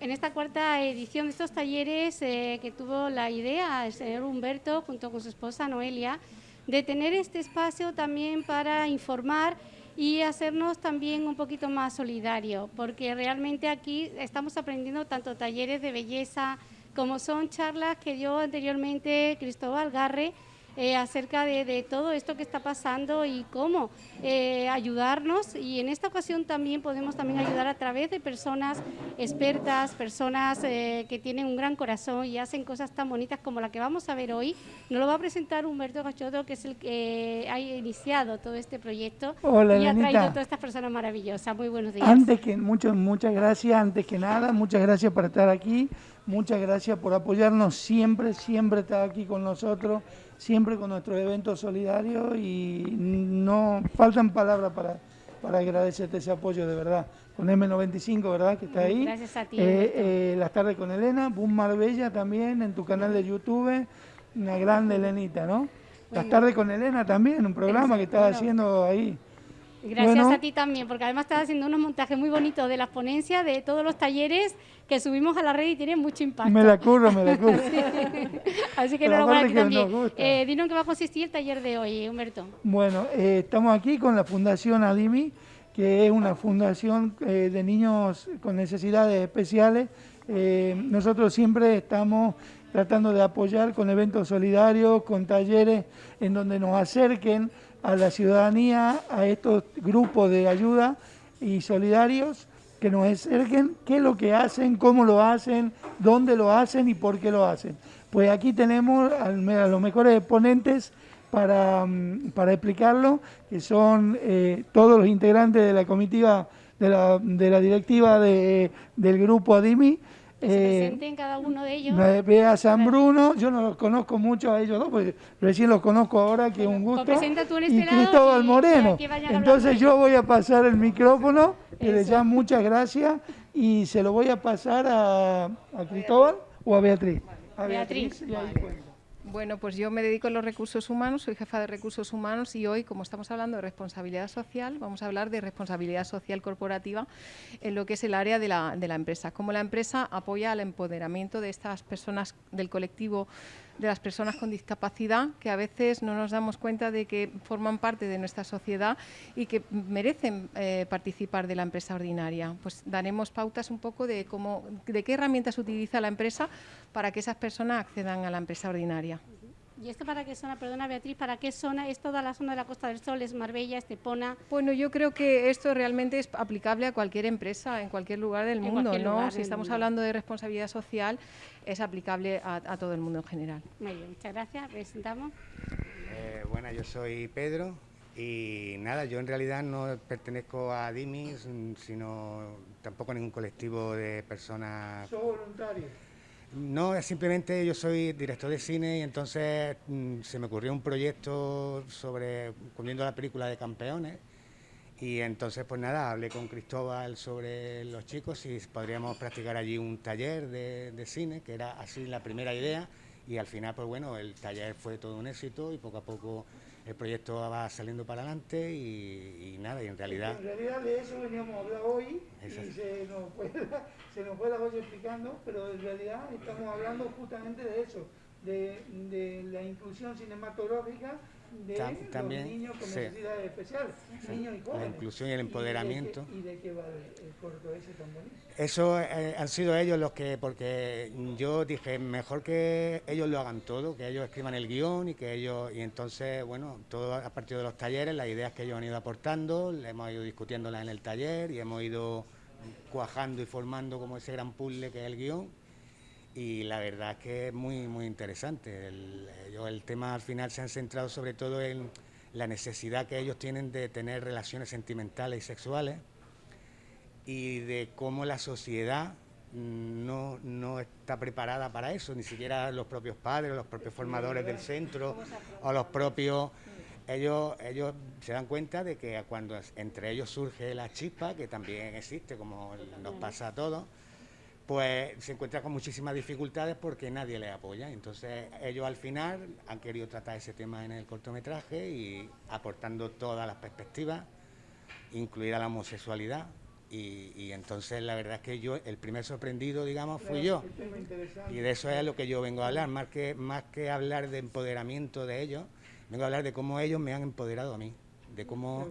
en esta cuarta edición de estos talleres eh, que tuvo la idea el señor Humberto junto con su esposa Noelia de tener este espacio también para informar y hacernos también un poquito más solidario, porque realmente aquí estamos aprendiendo tanto talleres de belleza como son charlas que dio anteriormente Cristóbal Garre, eh, acerca de, todo esto que está pasando y cómo eh, ayudarnos. Y en esta ocasión también podemos también ayudar a través de personas expertas, personas eh, que tienen un gran corazón y hacen cosas tan bonitas como la que vamos a ver hoy. Nos lo va a presentar Humberto Gachoto, que es el que ha iniciado todo este proyecto Hola, y ha traído a todas estas personas maravillosas. Muy buenos días. Antes que mucho, muchas gracias, antes que nada, muchas gracias por estar aquí, muchas gracias por apoyarnos siempre, siempre estar aquí con nosotros siempre con nuestros eventos solidarios y no faltan palabras para, para agradecerte ese apoyo de verdad. Con M95, ¿verdad? Que está ahí. Gracias a ti. Eh, eh, las tardes con Elena, Boom Marbella también en tu canal de YouTube, una grande Elenita, ¿no? Las tardes con Elena también, un programa que estás haciendo ahí. Gracias a ti también, porque además estás haciendo unos montajes muy bonitos de las ponencias, de todos los talleres que subimos a la red y tienen mucho impacto. Me la curro, me la curro. Así que enhorabuena aquí también. Eh, dinos en qué va a consistir el taller de hoy, Humberto. Bueno, eh, estamos aquí con la Fundación Adimi, que es una fundación eh, de niños con necesidades especiales. Eh, nosotros siempre estamos tratando de apoyar con eventos solidarios, con talleres en donde nos acerquen a la ciudadanía, a estos grupos de ayuda y solidarios que nos acerquen qué es lo que hacen, cómo lo hacen, dónde lo hacen y por qué lo hacen. Pues aquí tenemos a los mejores exponentes para, mm, para explicarlo, que son eh, todos los integrantes de la comitiva, de la, de la directiva de, del grupo ADIMI, se eh, presenten cada uno de ellos. Ve a San Bruno, yo no los conozco mucho a ellos dos, porque recién los conozco ahora, que es un gusto. Pues este y Cristóbal Moreno. Entonces yo voy a pasar el micrófono, que les llamo muchas gracias, y se lo voy a pasar a, a Cristóbal o a Beatriz. A Beatriz. Bueno, pues yo me dedico a los recursos humanos, soy jefa de recursos humanos y hoy, como estamos hablando de responsabilidad social, vamos a hablar de responsabilidad social corporativa en lo que es el área de la, de la empresa. Cómo la empresa apoya al empoderamiento de estas personas del colectivo de las personas con discapacidad que a veces no nos damos cuenta de que forman parte de nuestra sociedad y que merecen eh, participar de la empresa ordinaria. Pues daremos pautas un poco de cómo, de qué herramientas utiliza la empresa para que esas personas accedan a la empresa ordinaria. ¿Y esto para qué zona, perdona Beatriz, para qué zona? ¿Es toda la zona de la Costa del Sol, es Marbella, Estepona? Bueno, yo creo que esto realmente es aplicable a cualquier empresa, en cualquier lugar del mundo, ¿no? si estamos hablando de responsabilidad social, es aplicable a, todo el mundo en general. Muy bien, muchas gracias. Presentamos. Eh, bueno, yo soy Pedro y nada, yo en realidad no pertenezco a DIMIS, sino tampoco a ningún colectivo de personas... ¿Soy voluntario? No, simplemente yo soy director de cine y entonces mm, se me ocurrió un proyecto sobre, cubriendo la película de campeones. Y entonces pues nada, hablé con Cristóbal sobre los chicos y podríamos practicar allí un taller de, de cine, que era así la primera idea. Y al final pues bueno, el taller fue todo un éxito y poco a poco el proyecto va saliendo para adelante y, nada, y en realidad... En realidad de eso veníamos a hablar hoy y se nos, fue, se nos fue la voz explicando, pero en realidad estamos hablando justamente de eso, de, de la inclusión cinematográfica de los niños con necesidades especiales, niños y jóvenes. La inclusión y el empoderamiento. ¿Y de qué, va el, corto ese tan bonito? Eso eh, han sido ellos los que, porque yo dije, mejor que ellos lo hagan todo, que ellos escriban el guion y que ellos, y entonces, bueno, todo a partir de los talleres, las ideas que ellos han ido aportando, le hemos ido discutiéndolas en el taller y hemos ido cuajando y formando como ese gran puzzle que es el guion y la verdad es que es muy, muy interesante. El, el tema al final se han centrado sobre todo en la necesidad que ellos tienen de tener relaciones sentimentales y sexuales y de cómo la sociedad no, no, está preparada para eso, ni siquiera los propios padres, los propios formadores del centro o los propios... Ellos, ellos se dan cuenta de que cuando entre ellos surge la chispa, que también existe, como nos pasa a todos, pues se encuentra con muchísimas dificultades porque nadie le apoya. Entonces ellos al final han querido tratar ese tema en el cortometraje y aportando todas las perspectivas, incluida la homosexualidad, Y, entonces la verdad es que yo, el primer sorprendido, digamos, fui yo. Y de eso es lo que yo vengo a hablar, más que, más que hablar de empoderamiento de ellos, vengo a hablar de cómo ellos me han empoderado a mí, de cómo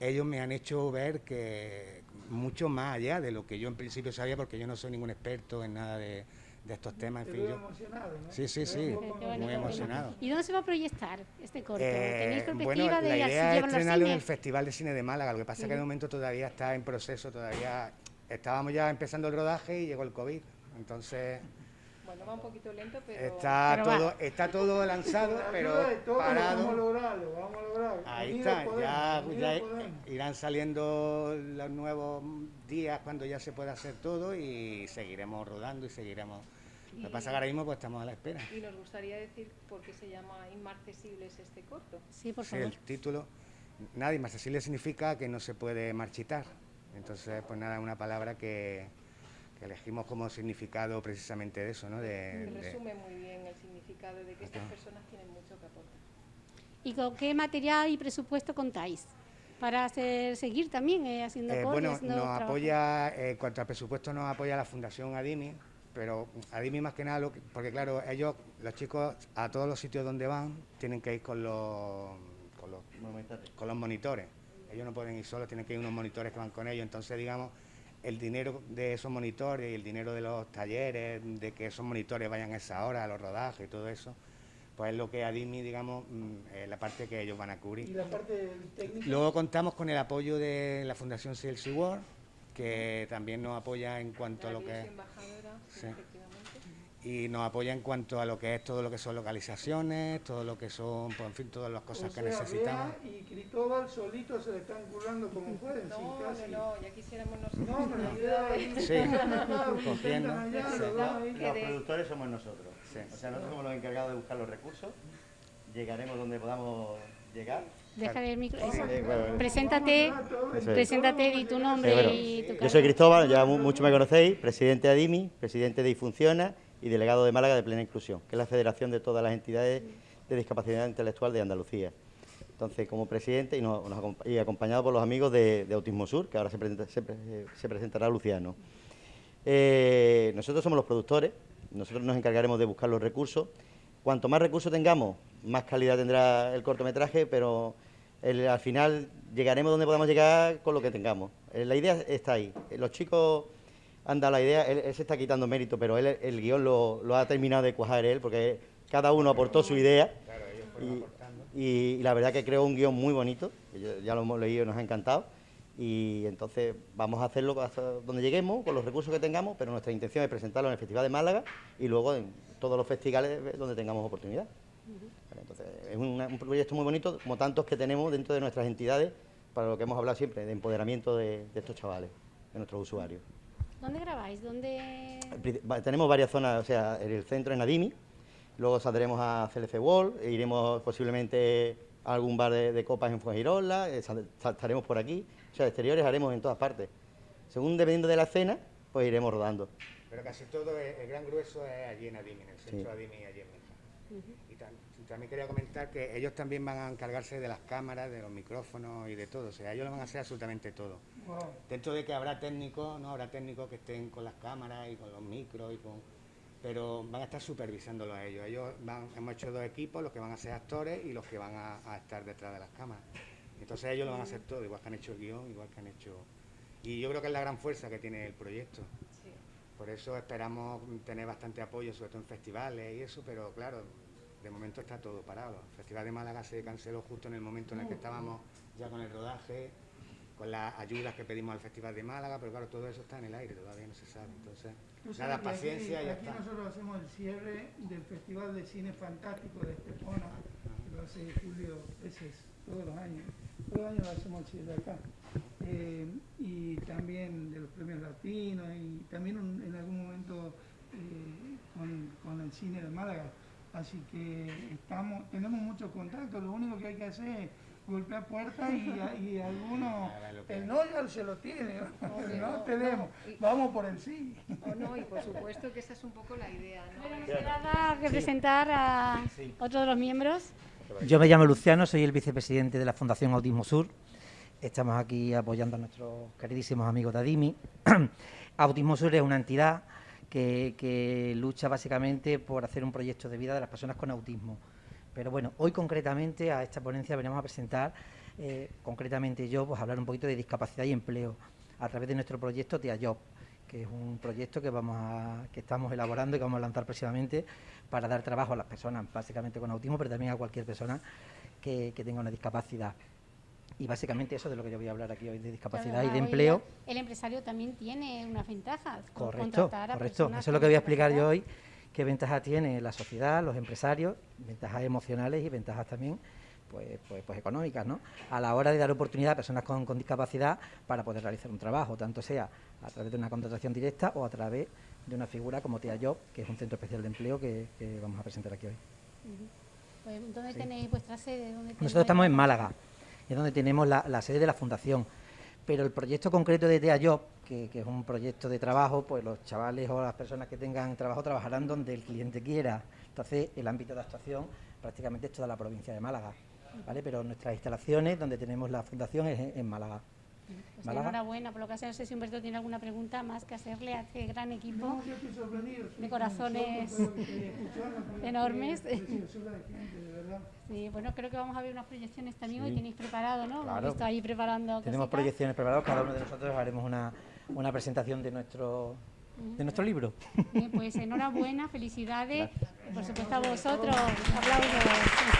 ellos me han hecho ver que mucho más allá de lo que yo en principio sabía, porque yo no soy ningún experto en nada de, estos temas. En fin, yo... emocionado, ¿no? Sí, sí, sí, muy emocionado. ¿Y dónde se va a proyectar este corto? ¿Tenéis eh, perspectiva bueno, de la idea es estrenarlo en el Festival de Cine de Málaga, lo que pasa es que de momento todavía está en proceso, todavía estábamos ya empezando el rodaje y llegó el COVID, entonces... Bueno, va un poquito lento, pero... Está, todo, está todo lanzado, pero parado. Vamos a lograrlo, vamos a lograrlo. Ahí está, ya, ya irán saliendo los nuevos días cuando ya se pueda hacer todo y seguiremos rodando y seguiremos... Lo que pasa que ahora mismo pues estamos a la espera. Y nos gustaría decir por qué se llama Inmarcesibles este corto. Sí, por favor. el título... Nada, inmarcesible significa que no se puede marchitar. Entonces, pues nada, una palabra que, elegimos como significado precisamente de eso, ¿no? De, resume muy bien el significado de que estas personas tienen mucho que aportar. ¿Y con qué material y presupuesto contáis? Para hacer, seguir también eh, haciendo eh, Bueno, nos apoya, eh, en cuanto al presupuesto nos apoya la Fundación Adimi, pero Adimi más que nada, porque claro, ellos, los chicos, a todos los sitios donde van, tienen que ir con los, con los, con los monitores. Ellos no pueden ir solos, tienen que ir unos monitores que van con ellos. Entonces, digamos, el dinero de esos monitores y el dinero de los talleres, de que esos monitores vayan a esa hora, a los rodajes y todo eso, pues es lo que ADIMI, digamos, mm, la parte que ellos van a cubrir. ¿Y la parte técnica? Luego contamos con el apoyo de la Fundación CLC World, que también nos apoya en cuanto a lo que es y nos apoya en cuanto a lo que es todo lo que son localizaciones, todo lo que son, pues, en fin, todas las cosas que necesitamos. y Cristóbal solito se le están currando como pueden. No, no, no, ya quisiéramos nosotros. No, pero la idea es... Sí, cogiendo. Los productores somos nosotros. O sea, nosotros somos los encargados de buscar los recursos, llegaremos donde podamos llegar. Deja el micro. Preséntate, preséntate, di tu nombre y tu Yo soy Cristóbal, ya mucho me conocéis, presidente de ADIMI, presidente de Ifunciona y delegado de Málaga de Plena Inclusión, que es la federación de todas las entidades de discapacidad intelectual de Andalucía. Entonces, como presidente y, acompañado por los amigos de, Autismo Sur, que ahora se, presentará Luciano. Eh, nosotros somos los productores, nosotros nos encargaremos de buscar los recursos. Cuanto más recursos tengamos, más calidad tendrá el cortometraje, pero al final llegaremos donde podamos llegar con lo que tengamos. Eh, la idea está ahí. Los chicos anda la idea, él, se está quitando mérito, pero él el guion lo, ha terminado de cuajar él, porque cada uno aportó su idea. y, la verdad que creó un guion muy bonito, ya lo hemos leído y nos ha encantado. Y entonces vamos a hacerlo hasta donde lleguemos, con los recursos que tengamos, pero nuestra intención es presentarlo en el Festival de Málaga y luego en todos los festivales donde tengamos oportunidad. Entonces, es un, proyecto muy bonito, como tantos que tenemos dentro de nuestras entidades, para lo que hemos hablado siempre, de empoderamiento de estos chavales, de nuestros usuarios. ¿Dónde grabáis? ¿Dónde... Tenemos varias zonas, o sea, en el centro en Adimi, luego saldremos a CLC Wall, e iremos posiblemente a algún bar de, copas en Fuengirola, eh, estaremos por aquí, o sea, exteriores haremos en todas partes. Según dependiendo de la escena, pues iremos rodando. Pero casi todo, el gran grueso es allí en Adimi, en el centro de Adimi, allí en Meja. Y también quería comentar que ellos también van a encargarse de las cámaras, de los micrófonos y de todo, o sea, ellos lo van a hacer absolutamente todo. Dentro de que habrá técnicos, ¿no? Habrá técnicos que estén con las cámaras y con los micros y con... Pero van a estar supervisándolo a ellos. Ellos hemos hecho dos equipos, los que van a ser actores y los que van a, estar detrás de las cámaras. Entonces ellos lo van a hacer todo, igual que han hecho el guion, igual que han hecho... Y yo creo que es la gran fuerza que tiene el proyecto. Por eso esperamos tener bastante apoyo, sobre todo en festivales y eso, pero claro, de momento está todo parado. El Festival de Málaga se canceló justo en el momento en el que estábamos ya con el rodaje con las ayudas que pedimos al Festival de Málaga, pero claro, todo eso está en el aire, todavía no se sabe. Entonces, nada, paciencia aquí, ya aquí nosotros hacemos el cierre del Festival de Cine Fantástico de Estepona, que lo hace Julio, todos los años. Todos los años lo hacemos el cierre acá. Eh, y también de los premios latinos y también en algún momento eh, con, con el cine de Málaga. Así que estamos, tenemos muchos contactos, lo único que hay que hacer es golpea puertas y, y algunos, el no ya se lo tiene, no, tenemos, vamos por el sí. no, y por supuesto que esa es un poco la idea. ¿no? que presentar a otro de los miembros. Yo me llamo Luciano, soy el vicepresidente de la Fundación Autismo Sur estamos aquí apoyando a nuestros queridísimos amigos de ADIMI. Autismo Sur es una entidad que, lucha básicamente por hacer un proyecto de vida de las personas con autismo. Pero bueno, hoy concretamente a esta ponencia venimos a presentar, eh, concretamente yo, pues hablar un poquito de discapacidad y empleo a través de nuestro proyecto TEAJOB, que es un proyecto que vamos que estamos elaborando y que vamos a lanzar próximamente para dar trabajo a las personas, básicamente con autismo, pero también a cualquier persona que tenga una discapacidad. Y básicamente eso es de lo que yo voy a hablar aquí hoy, de discapacidad y de empleo. El empresario también tiene unas ventajas. Correcto, correcto. Eso es lo que voy a explicar yo hoy, qué ventajas tiene la sociedad, los empresarios, ventajas emocionales y ventajas también pues, pues, pues, económicas, ¿no? A la hora de dar oportunidad a personas con, discapacidad para poder realizar un trabajo, tanto sea a través de una contratación directa o a través de una figura como TIA Job, que es un centro especial de empleo que, vamos a presentar aquí hoy. Pues, ¿Dónde tenéis vuestra sede? Nosotros estamos en Málaga es donde tenemos la, sede de la fundación. Pero el proyecto concreto de TEA Job, que, es un proyecto de trabajo, pues los chavales o las personas que tengan trabajo trabajarán donde el cliente quiera. Entonces, el ámbito de actuación prácticamente es toda la provincia de Málaga. ¿vale? Pero nuestras instalaciones, donde tenemos la fundación, es en Málaga. Pues enhorabuena por lo que hace. No sé si Humberto tiene alguna pregunta más que hacerle a este gran equipo de corazones enormes. Sí, bueno, creo que vamos a ver unas proyecciones también hoy tenéis preparado, ¿no? Claro. ahí preparando Tenemos proyecciones preparadas, cada uno de nosotros haremos una, una presentación de nuestro de nuestro libro. pues enhorabuena, felicidades, por supuesto a vosotros, aplausos.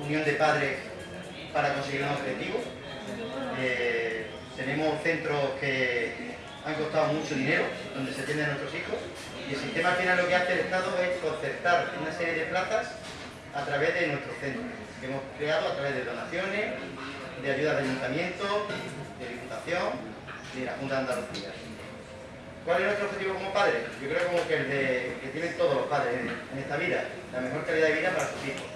unión de padres para conseguir un objetivo. Eh, tenemos centros que han costado mucho dinero, donde se atienden nuestros hijos, y el sistema final lo que hace el Estado es concertar una serie de plazas a través de nuestros centros, que hemos creado a través de donaciones, de ayudas de ayuntamiento, de diputación y de la Junta de Andalucía. ¿Cuál es nuestro objetivo como padres? Yo creo como que el de, que tienen todos los padres en esta vida, la mejor calidad de vida para sus hijos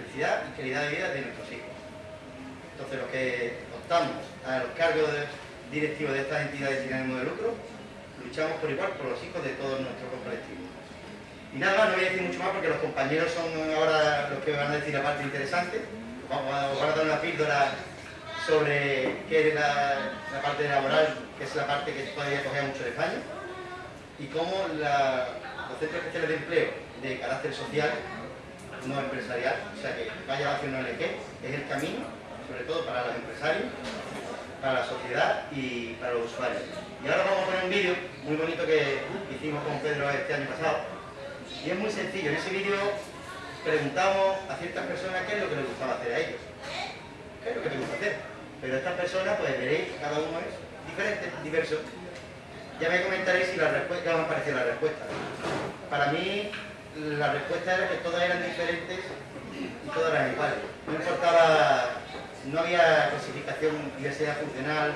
y calidad de vida de nuestros hijos. Entonces los que optamos a los cargos directivos de estas entidades sin ánimo de lucro, luchamos por igual por los hijos de todos nuestros colectivos. Y nada más, no voy a decir mucho más porque los compañeros son ahora los que van a decir la parte interesante. Vamos a, dar una píldora sobre qué es la, parte laboral, que es la parte que todavía cogea mucho de España, y cómo los centros especiales de empleo de carácter social, no empresarial, o sea que vaya a hacer un ONG, es el camino, sobre todo para los empresarios, para la sociedad y para los usuarios. Y ahora vamos a poner un vídeo muy bonito que hicimos con Pedro este año pasado, y es muy sencillo, en ese vídeo preguntamos a ciertas personas qué es lo que les gustaba hacer a ellos. ¿Qué es lo que les gusta hacer? Pero estas personas, pues veréis, cada uno es diferente, diverso. Ya me comentaréis si la respuesta, qué os parecido la respuesta. Para mí, la respuesta era que todas eran diferentes y todas eran iguales. No importaba, no había clasificación, diversidad funcional,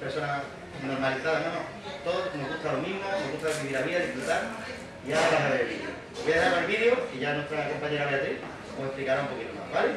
personas normalizadas, no, no. Todos nos gusta lo mismo, nos gusta vivir la vida, disfrutar. Y ahora vamos a ver el vídeo. Voy a dar el vídeo y ya nuestra compañera Beatriz os explicará un poquito más, ¿vale?